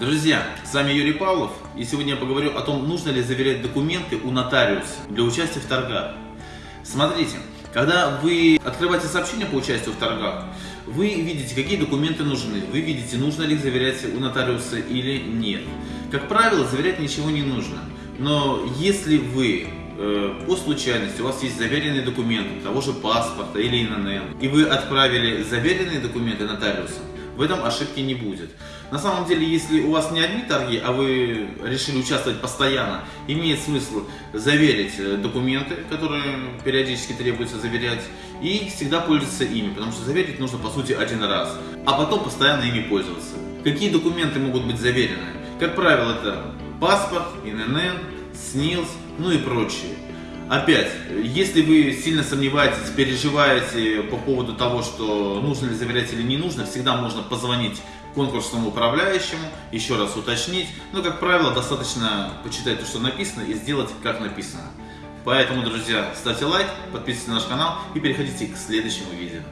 Друзья, с вами Юрий Павлов, и сегодня я поговорю о том, нужно ли заверять документы у нотариуса для участия в торгах. Смотрите, когда вы открываете сообщение по участию в торгах, вы видите, какие документы нужны, вы видите, нужно ли их заверять у нотариуса или нет. Как правило, заверять ничего не нужно, но если вы э, по случайности у вас есть заверенные документы, того же паспорта или ИНН, и вы отправили заверенные документы нотариусу, в этом ошибки не будет. На самом деле, если у вас не одни торги, а вы решили участвовать постоянно, имеет смысл заверить э, документы, которые периодически требуется заверять, и всегда пользоваться ими, потому что заверить нужно по сути один раз, а потом постоянно ими пользоваться. Какие документы могут быть заверены? Как правило, это паспорт, ИНН, СНИЛС, ну и прочие. Опять, если вы сильно сомневаетесь, переживаете по поводу того, что нужно ли заверять или не нужно, всегда можно позвонить конкурсному управляющему, еще раз уточнить. Но, как правило, достаточно почитать то, что написано и сделать, как написано. Поэтому, друзья, ставьте лайк, подписывайтесь на наш канал и переходите к следующему видео.